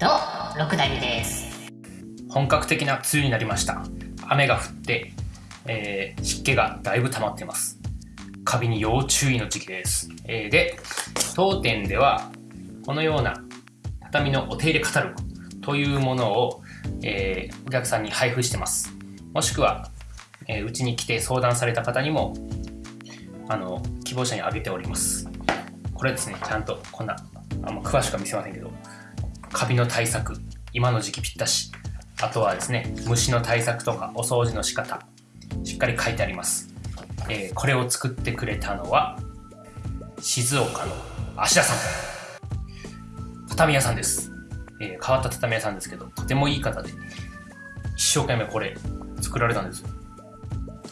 六谷です。本格的な梅雨になりました。雨が降って、えー湿気がだいぶ溜まってます。カビに要注意の時期です、えーで当店ではこのような畳のお手入れカタログというものを、えーお客さんに配布してます。もしくはえーに来て相談された方にもあの希望者にあげております。これですねちゃんとこんなあんま詳しくは見せませんけど。カビの対策今の時期ぴったし。あとはですね虫の対策とかお掃除の仕方しっかり書いてあります、えーこれを作ってくれたのは静岡の芦田さん。畳屋さんです、えー変わった畳屋さんですけどとてもいい方で一生懸命これ作られたんですよ。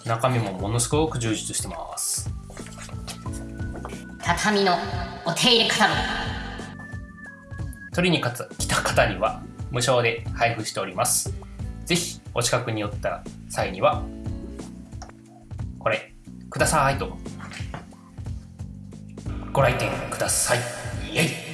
中身もものすごく充実してます。畳のお手入れカタログ取りに来た方には無償で配布しております。ぜひお近くに寄った際にはこれくださいとご来店ください。イエイ。